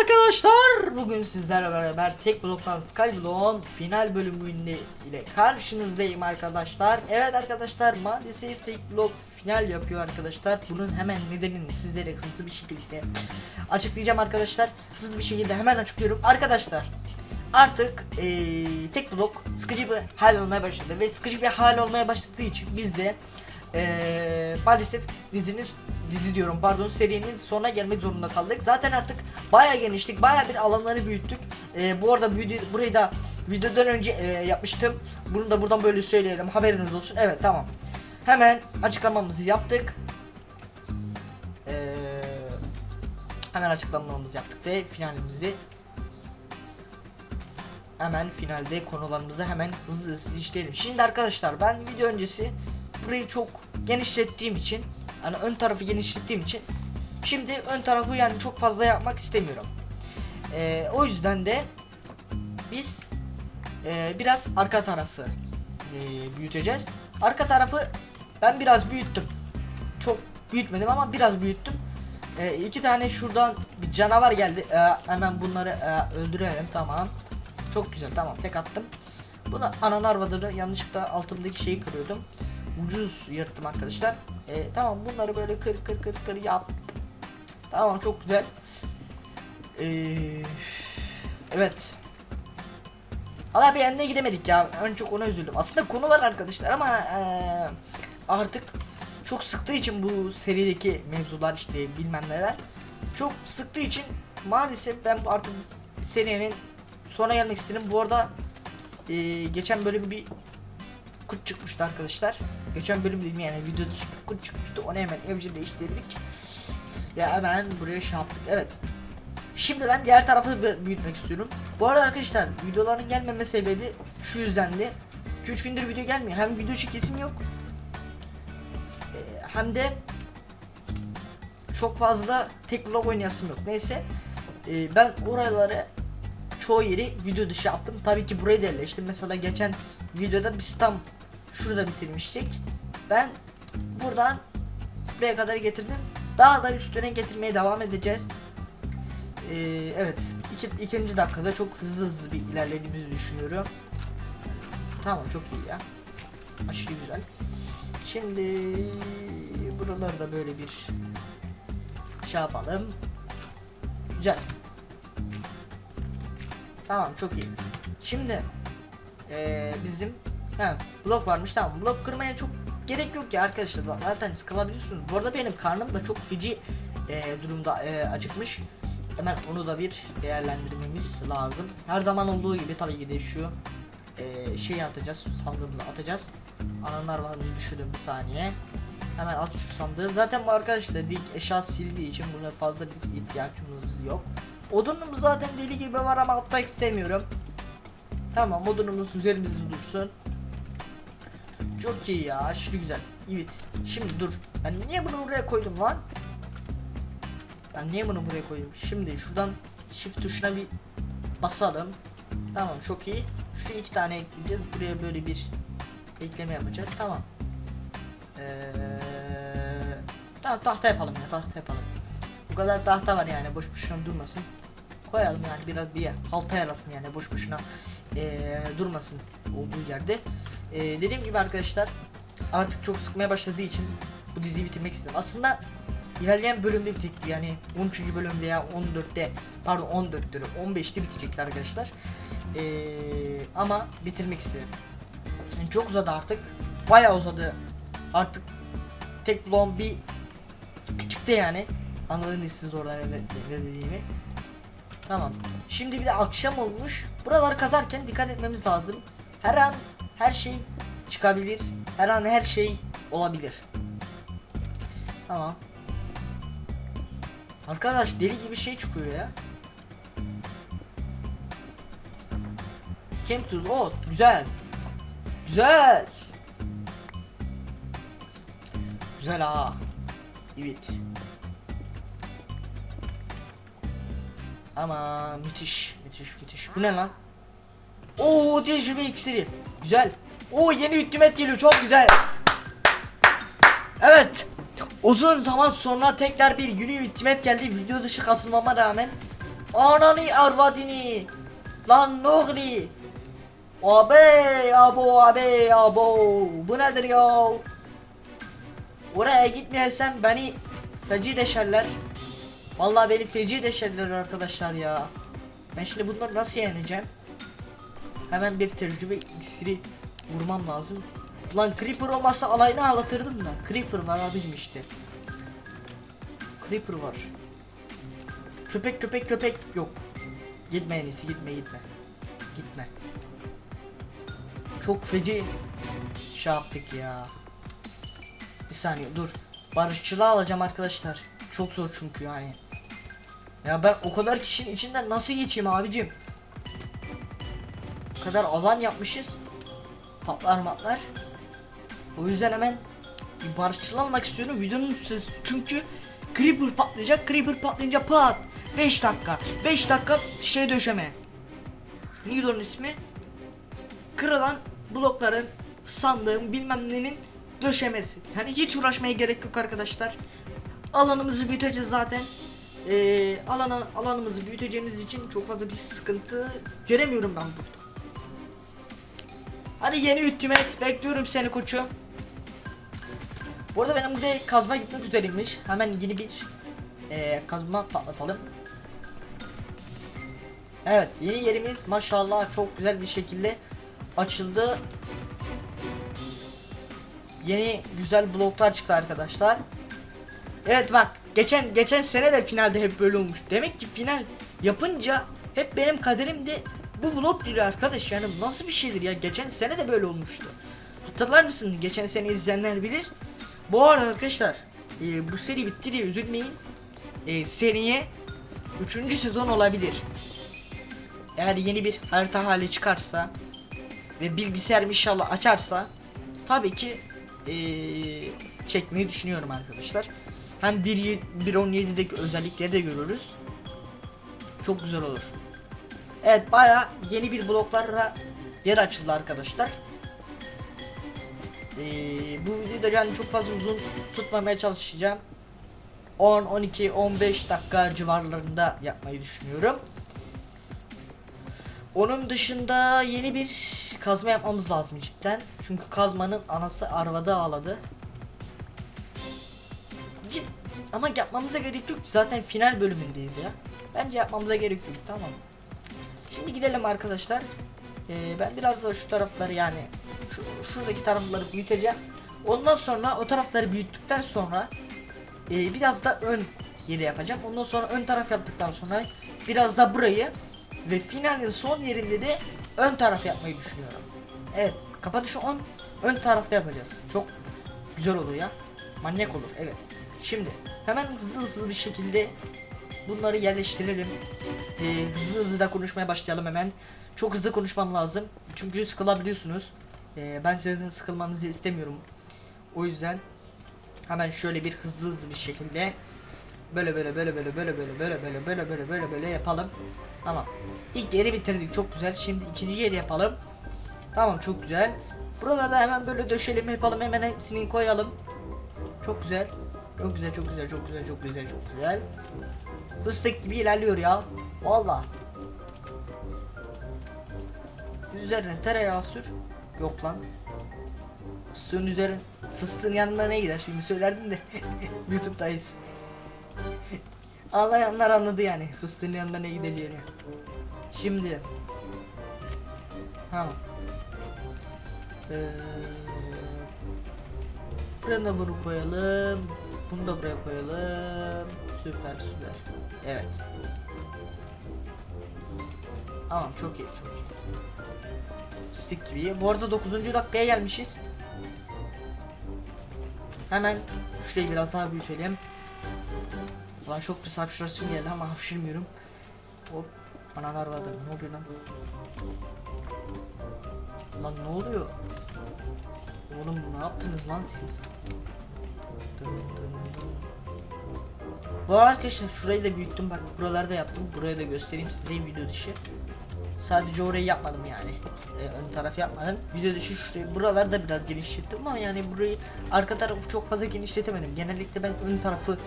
arkadaşlar. Bugün sizlerle beraber tek bloktan Skyblock'un final bölümünde ile karşınızdayım arkadaşlar. Evet arkadaşlar maalesef tek blok final yapıyor arkadaşlar. Bunun hemen nedenini sizlere hızlı bir şekilde açıklayacağım arkadaşlar. Hızlı bir şekilde hemen açıklıyorum. Arkadaşlar artık eee, tek blok sıkıcı bir hal olmaya başladı ve sıkıcı bir hal olmaya başladığı için biz de eee, maalesef dizinin dizi diyorum pardon serinin sonuna gelmek zorunda kaldık. Zaten artık bayağı geniştik, bayağı bir alanları büyüttük. Eee, bu arada video, burayı da videodan önce eee, yapmıştım. Bunu da buradan böyle söyleyelim haberiniz olsun. Evet tamam. Hemen açıklamamızı yaptık. Eee, hemen açıklamamızı yaptık ve finalimizi hemen finalde konularımızı hemen hızlı hızlı işleyelim. Şimdi arkadaşlar ben video öncesi burayı çok genişlettiğim için hani ön tarafı genişlettiğim için şimdi ön tarafı yani çok fazla yapmak istemiyorum. Ee, o yüzden de biz e, biraz arka tarafı e, büyüteceğiz. Arka tarafı ben biraz büyüttüm. Çok büyütmedim ama biraz büyüttüm. E, iki tane şuradan bir canavar geldi. E, hemen bunları e, öldürelim tamam. Çok güzel tamam tek attım. Buna anan arvadını yanlışlıkla altımdaki şeyi kırıyordum. Ucuz yırttım arkadaşlar. Ee, tamam bunları böyle kır kır kır kır yap. Tamam çok güzel. Ee, evet. Valla bir yerine gidemedik ya. En çok ona üzüldüm. Aslında konu var arkadaşlar ama eee, artık çok sıktığı için bu serideki mevzular işte bilmem neler çok sıktığı için maalesef ben artık serinin sona gelmek istedim. Bu arada eee, geçen bölüm bir kurt çıkmıştı arkadaşlar. Geçen bölüm dedim yani video dışı bir kurt çıkmıştı. Onu hemen evcilleştirdik. Ya hemen buraya şey yaptık. Evet. Şimdi ben diğer tarafı bü- büyütmek istiyorum. Bu arada arkadaşlar videoların gelmeme sebebi şu yüzdendi. 2-3 gündür video gelmiyor. Hem video çekesim yok. Ee, hem de çok fazla tek vlog oynayasım yok. Neyse. Ee, ben oraları çoğu yeri video dışı yaptım. Tabii ki burayı da yerleştim. Mesela geçen videoda biz tam şurada bitirmiştik. Ben buradan buraya kadar getirdim. Daha da üstüne getirmeye devam edeceğiz. Ee, evet. iki, ikinci dakikada çok hızlı hızlı bir ilerlediğimizi düşünüyorum. Tamam çok iyi ya. Aşırı güzel. Şimdi buraları da böyle bir şey yapalım. Güzel. Tamam çok iyi. Şimdi ee, bizim he, blok varmış tamam blok kırmaya çok gerek yok ya arkadaşlar zaten sıkılabiliyorsunuz. Bu arada benim karnım da çok feci ee, durumda ee, acıkmış. Hemen onu da bir değerlendirmemiz lazım. Her zaman olduğu gibi tabii ki de şu ee, şey atacağız sandığımıza atacağız. Ananlar var düşürdüm bir saniye. Hemen at şu sandığı. Zaten bu arkadaşlar dik eşya sildiği için buna fazla bir ihtiyacımız yok. Odunumuz zaten deli gibi var ama atmak istemiyorum. Tamam odunumuz üzerimizde dursun. Çok iyi ya aşırı güzel. Evet. Şimdi dur. Ben niye bunu buraya koydum lan? Ben niye bunu buraya koydum? Şimdi şuradan shift tuşuna bir basalım. Tamam çok iyi. Şuraya iki tane ekleyeceğiz. Buraya böyle bir ekleme yapacağız. Tamam. Ee, tamam tahta yapalım ya tahta yapalım. Bu kadar tahta var yani boş boşuna durmasın. Koyalım yani biraz bir halta yarasın yani boş boşuna ee, durmasın olduğu yerde. Ee, dediğim gibi arkadaşlar artık çok sıkmaya başladığı için bu diziyi bitirmek istedim. Aslında ilerleyen bölümde bitecekti yani 13. bölümde ya 14'te pardon 14'te 15'te bitecekti arkadaşlar. Ee, ama bitirmek istedim. Yani çok uzadı artık. Bayağı uzadı. Artık tek bloğum bir küçükte yani. Anladınız siz orada ne, dediğimi. Tamam. Şimdi bir de akşam olmuş. Buraları kazarken dikkat etmemiz lazım. Her an her şey çıkabilir. Her an her şey olabilir. Tamam. Arkadaş deli gibi şey çıkıyor ya. Kem tuz. O güzel. Güzel. Güzel ha. Evet. Ama müthiş, müthiş, müthiş. Bu ne lan? Oo tecrübe iksiri. Güzel. Oo yeni hükümet geliyor. Çok güzel. Evet. Uzun zaman sonra tekrar bir yeni hükümet geldi. Video dışı kasılmama rağmen Ananı arvadini. Lan oluyor? Abi abo abi abo. Bu nedir ya? Oraya gitmeyesem beni feci deşerler. Vallahi beni feci deşerler arkadaşlar ya. Ben şimdi bunları nasıl yeneceğim? Hemen bir tecrübe iksiri vurmam lazım. Lan Creeper olmasa alayını ağlatırdım da. Creeper var abicim işte. Creeper var. Köpek köpek köpek yok. Gitme en gitme gitme. Gitme. Çok feci şey yaptık ya. Bir saniye dur. Barışçılığı alacağım arkadaşlar. Çok zor çünkü yani. Ya ben o kadar kişinin içinden nasıl geçeyim abicim? Kadar alan yapmışız. Patlar matlar. O yüzden hemen bir barışçıl almak istiyorum. Videonun sesi çünkü Creeper patlayacak Creeper patlayınca pat. 5 dakika. 5 dakika şey döşeme. Neydi onun ismi. Kırılan blokların sandığın bilmem nenin döşemesi. Yani hiç uğraşmaya gerek yok arkadaşlar. Alanımızı büyüteceğiz zaten. Ee, alana, alanımızı büyüteceğimiz için çok fazla bir sıkıntı göremiyorum ben burada Hadi yeni Ultimate bekliyorum seni koçum. Bu arada benim de kazma gitmek üzereymiş. Hemen yeni bir eee, kazma patlatalım. Evet yeni yerimiz maşallah çok güzel bir şekilde açıldı. Yeni güzel bloklar çıktı arkadaşlar. Evet bak geçen geçen sene de finalde hep böyle olmuş. Demek ki final yapınca hep benim kaderimde bu blok diyor arkadaş yani nasıl bir şeydir ya geçen sene de böyle olmuştu. Hatırlar mısın geçen sene izleyenler bilir. Bu arada arkadaşlar e, bu seri bitti diye üzülmeyin. E, seriye 3. sezon olabilir. Eğer yeni bir harita hali çıkarsa ve bilgisayar inşallah açarsa tabii ki e, çekmeyi düşünüyorum arkadaşlar. Hem 1.17'deki özellikleri de görürüz. Çok güzel olur. Evet baya yeni bir bloklara yer açıldı arkadaşlar. Ee, bu videoda yani çok fazla uzun tutmamaya çalışacağım. 10, 12, 15 dakika civarlarında yapmayı düşünüyorum. Onun dışında yeni bir kazma yapmamız lazım cidden. Çünkü kazmanın anası arvada ağladı. Cid ama yapmamıza gerek yok. Zaten final bölümündeyiz ya. Bence yapmamıza gerek yok. Tamam. Şimdi gidelim arkadaşlar. Ee, ben biraz da şu tarafları yani şu şuradaki tarafları büyüteceğim. Ondan sonra o tarafları büyüttükten sonra e, biraz da ön yeri yapacağım. Ondan sonra ön taraf yaptıktan sonra biraz da burayı ve finalin son yerinde de ön taraf yapmayı düşünüyorum. Evet, kapatışı 10 ön tarafta yapacağız. Çok güzel olur ya. Manyak olur. Evet. Şimdi hemen hızlı hızlı bir şekilde bunları yerleştirelim. Ee, hızlı hızlı da konuşmaya başlayalım hemen. Çok hızlı konuşmam lazım. Çünkü sıkılabiliyorsunuz. Ee, ben sizin sıkılmanızı istemiyorum. O yüzden hemen şöyle bir hızlı hızlı bir şekilde böyle böyle böyle böyle böyle böyle böyle böyle böyle böyle böyle böyle yapalım. Tamam. İlk yeri bitirdik çok güzel. Şimdi ikinci yeri yapalım. Tamam çok güzel. Buralarda hemen böyle döşelim yapalım hemen hepsini koyalım. Çok güzel. Çok güzel çok güzel çok güzel çok güzel çok güzel. Fıstık gibi ilerliyor ya. Valla. Üzerine tereyağı sür. Yok lan. Fıstığın üzerine fıstığın yanına ne gider şimdi söylerdim de YouTube'dayız. Anlayanlar anladı yani fıstığın yanına ne gideceğini. Şimdi ha. Ee, buraya da bunu koyalım. Bunu da buraya koyalım. Süper süper. Evet. Tamam çok iyi çok iyi. Stick gibi. Bu arada 9. dakikaya gelmişiz. Hemen şurayı biraz daha büyütelim. Ulan çok bir sapşurasyon geldi ama hapşırmıyorum. Hop. Analar vardı. Ne oluyor lan? Lan ne oluyor? Oğlum ne yaptınız lan siz? Dın dın. Bu arkadaşlar şurayı da büyüttüm bak buraları da yaptım. Buraya da göstereyim size video dışı. Sadece orayı yapmadım yani. Ee, ön taraf yapmadım. Video dışı şurayı buraları da biraz genişlettim ama yani burayı arka tarafı çok fazla genişletemedim. Genellikle ben ön tarafı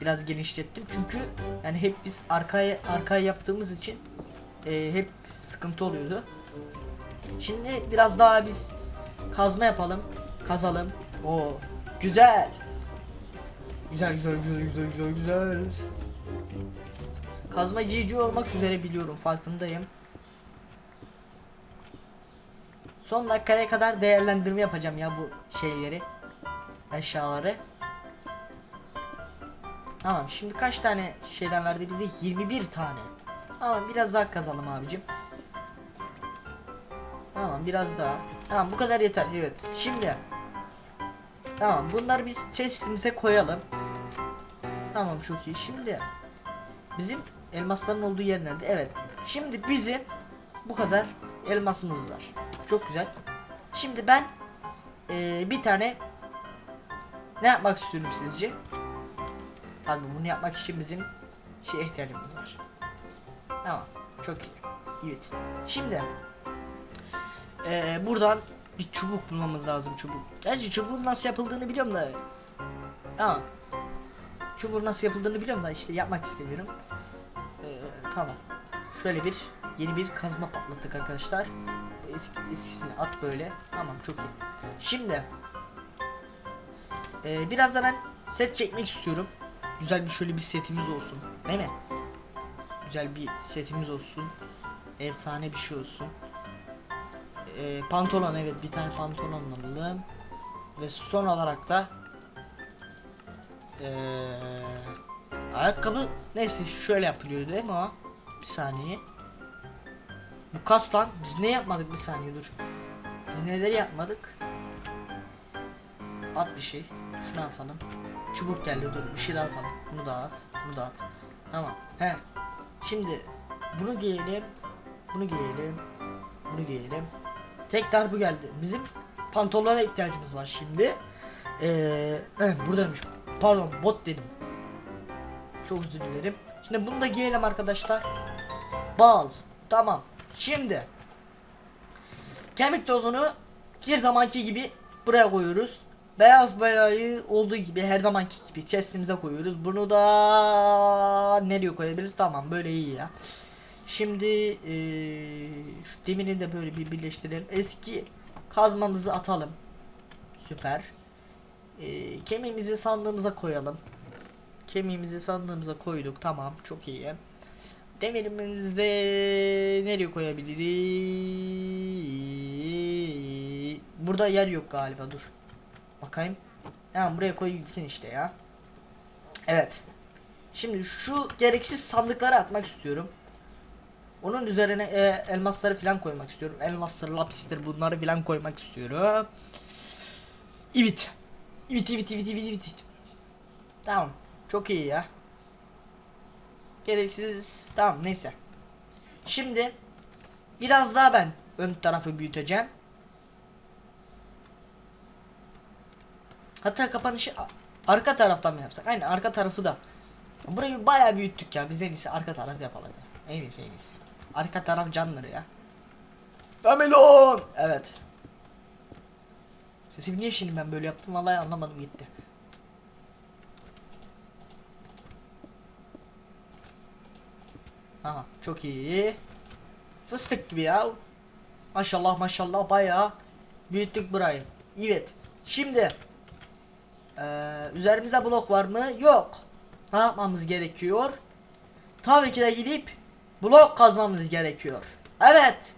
biraz genişlettim çünkü yani hep biz arkaya arkaya yaptığımız için e, hep sıkıntı oluyordu. Şimdi biraz daha biz kazma yapalım, kazalım. O güzel. Güzel güzel güzel güzel güzel güzel. Kazma cici olmak üzere biliyorum farkındayım. Son dakikaya kadar değerlendirme yapacağım ya bu şeyleri. Eşyaları. Tamam şimdi kaç tane şeyden verdi bize? 21 tane. Tamam biraz daha kazalım abicim. Tamam biraz daha. Tamam bu kadar yeter evet. Şimdi Tamam bunları biz chestimize koyalım. Tamam çok iyi. Şimdi bizim elmasların olduğu yer nerede? Evet. Şimdi bizim bu kadar elmasımız var. Çok güzel. Şimdi ben eee, bir tane ne yapmak istiyorum sizce? Tabii bunu yapmak için bizim şey ihtiyacımız var. Tamam. Çok iyi. Evet. Şimdi eee, buradan bir çubuk bulmamız lazım çubuk. Gerçi çubuğun nasıl yapıldığını biliyorum da. Tamam. Çubuğun nasıl yapıldığını biliyorum da işte yapmak istemiyorum. Ee, tamam. Şöyle bir yeni bir kazma patlattık arkadaşlar. Eski, eskisini at böyle. Tamam çok iyi. Şimdi ee, biraz da ben set çekmek istiyorum. Güzel bir şöyle bir setimiz olsun. Değil mi? Güzel bir setimiz olsun. Efsane bir şey olsun. Ee, pantolon evet bir tane pantolon alalım. Ve son olarak da ee, ayakkabı neyse şöyle yapılıyor değil mi o? Bir saniye. Bu kastan biz ne yapmadık bir saniye dur. Biz neleri yapmadık? At bir şey. Şunu atalım. Çubuk geldi dur bir şey daha atalım. Bunu da at. Bunu da at. Tamam. He. Şimdi bunu giyelim. Bunu giyelim. Bunu giyelim. Tekrar bu geldi. Bizim pantolona ihtiyacımız var şimdi. Ee, evet, buradaymış. Pardon bot dedim. Çok özür dilerim. Şimdi bunu da giyelim arkadaşlar. Bal. Tamam. Şimdi kemik tozunu her zamanki gibi buraya koyuyoruz. Beyaz boyayı olduğu gibi her zamanki gibi chestimize koyuyoruz. Bunu da nereye koyabiliriz? Tamam böyle iyi ya. Şimdi eee, şu demirini de böyle bir birleştirelim. Eski kazmamızı atalım. Süper. Eee kemiğimizi sandığımıza koyalım. Kemiğimizi sandığımıza koyduk. Tamam çok iyi. Demirimizi de nereye koyabiliriz? Burada yer yok galiba dur. Bakayım. Tamam buraya koy gitsin işte ya. Evet. Şimdi şu gereksiz sandıkları atmak istiyorum. Onun üzerine e, elmasları falan koymak istiyorum. Elmaslar, lapistir bunları falan koymak istiyorum. Evet. Evet, evet, evet, evet, evet. Tamam. Çok iyi ya. Gereksiz. Tamam neyse. Şimdi biraz daha ben ön tarafı büyüteceğim. Hatta kapanışı arka taraftan mı yapsak? Aynen arka tarafı da. Burayı bayağı büyüttük ya. Biz en iyisi arka taraf yapalım. ya. En iyisi en iyisi. Arka taraf canları ya. Damelon! Evet. Sesimi niye şimdi ben böyle yaptım vallahi anlamadım gitti. Tamam çok iyi. Fıstık gibi ya. Maşallah maşallah bayağı büyüttük burayı. Evet. Şimdi eee üzerimizde blok var mı? Yok. Ne yapmamız gerekiyor? Tabii ki de gidip blok kazmamız gerekiyor. Evet.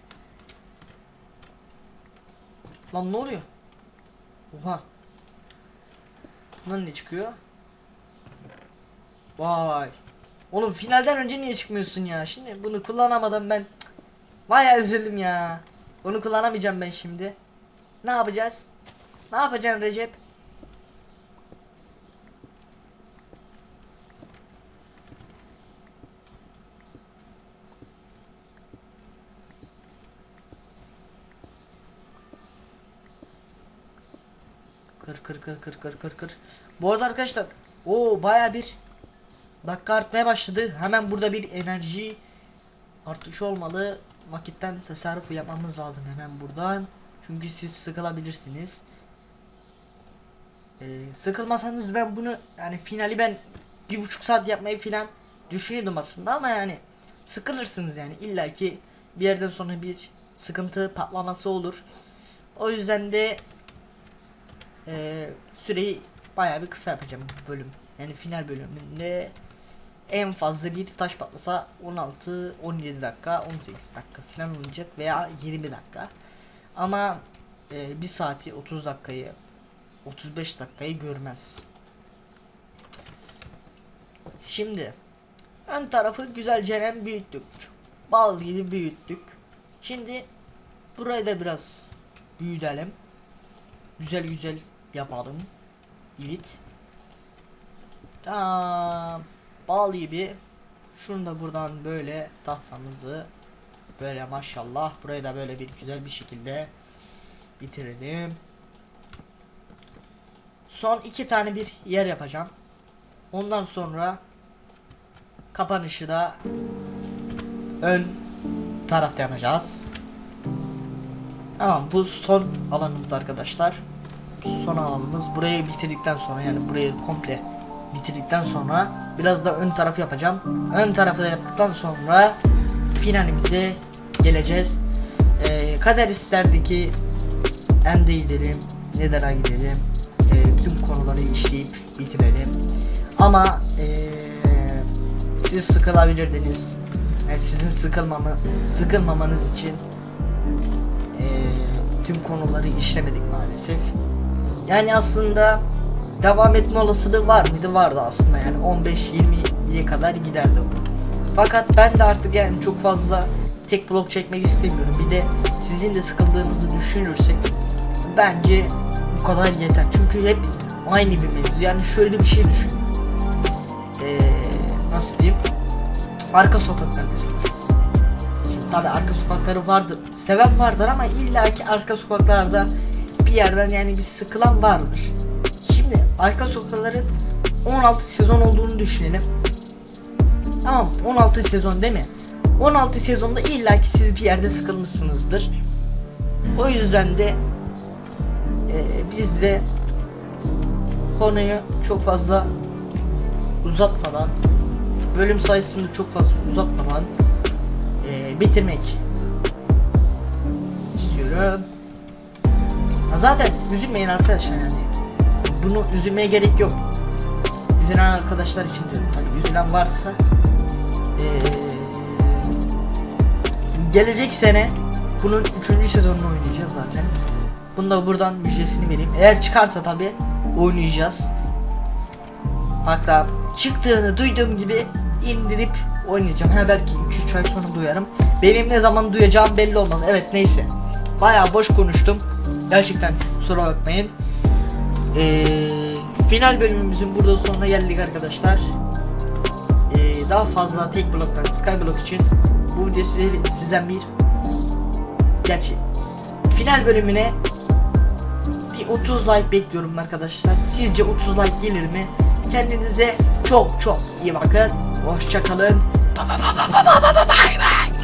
Lan ne oluyor? Oha. Bundan ne çıkıyor? Vay. Oğlum finalden önce niye çıkmıyorsun ya? Şimdi bunu kullanamadım ben. Vay üzüldüm ya. Bunu kullanamayacağım ben şimdi. Ne yapacağız? Ne yapacaksın Recep? Kır kır kır kır kır kır. Bu arada arkadaşlar o baya bir dakika artmaya başladı. Hemen burada bir enerji artış olmalı. Vakitten tasarruf yapmamız lazım hemen buradan. Çünkü siz sıkılabilirsiniz. Ee, sıkılmasanız ben bunu yani finali ben bir buçuk saat yapmayı filan düşünüyordum aslında ama yani sıkılırsınız yani illaki bir yerden sonra bir sıkıntı patlaması olur. O yüzden de eee, süreyi bayağı bir kısa yapacağım bölüm. Yani final bölümünde en fazla bir taş patlasa 16 17 dakika 18 dakika falan olacak veya 20 dakika. Ama e, bir saati 30 dakikayı 35 dakikayı görmez. Şimdi ön tarafı güzelce büyüttük. Bal gibi büyüttük. Şimdi burayı da biraz büyütelim. Güzel güzel yapalım. Evet. Tamam. Bal gibi. Şunu da buradan böyle tahtamızı böyle maşallah burayı da böyle bir güzel bir şekilde bitirelim. Son iki tane bir yer yapacağım. Ondan sonra kapanışı da ön tarafta yapacağız. Tamam bu son alanımız arkadaşlar. Son alanımız burayı bitirdikten sonra yani burayı komple bitirdikten sonra biraz da ön tarafı yapacağım. Ön tarafı da yaptıktan sonra finalimize geleceğiz. Ee, kader isterdi ki End'e gidelim, Nether'a gidelim. Ee, bütün konuları işleyip bitirelim. Ama ee, siz sıkılabilirdiniz. Yani sizin sıkılmamı, sıkılmamanız için ee, tüm konuları işlemedik maalesef. Yani aslında devam etme olasılığı var mıydı? Vardı aslında yani 15-20'ye kadar giderdi o. Fakat ben de artık yani çok fazla tek blok çekmek istemiyorum. Bir de sizin de sıkıldığınızı düşünürsek bence bu kadar yeter. Çünkü hep aynı bir mevzu. Yani şöyle bir şey düşün. Ee, nasıl diyeyim? Arka sokaklar mesela. Şimdi tabi arka sokakları vardır. Seven vardır ama illaki arka sokaklarda yerden yani bir sıkılan vardır. Şimdi arka sokakların 16 sezon olduğunu düşünelim. Tamam 16 sezon değil mi? 16 sezonda illaki siz bir yerde sıkılmışsınızdır. O yüzden de e, biz de konuyu çok fazla uzatmadan bölüm sayısını çok fazla uzatmadan e, bitirmek istiyorum. Zaten üzülmeyin arkadaşlar yani. Bunu üzülmeye gerek yok. Üzülen arkadaşlar için diyorum tabii. Üzülen varsa eee, gelecek sene bunun 3. sezonunu oynayacağız zaten. Bunu da buradan müjdesini vereyim. Eğer çıkarsa tabii oynayacağız. Hatta çıktığını duyduğum gibi indirip oynayacağım. Ha belki 2-3 ay sonra duyarım. Benim ne zaman duyacağım belli olmaz. Evet neyse. Bayağı boş konuştum. Gerçekten kusura bakmayın. Ee, final bölümümüzün burada sonuna geldik arkadaşlar. Ee, daha fazla tek bloktan Skyblock için bu videoyu sizden bir gerçi final bölümüne bir 30 like bekliyorum arkadaşlar. Sizce 30 like gelir mi? Kendinize çok çok iyi bakın. Hoşçakalın. Bye bye bye bye bye bye bye.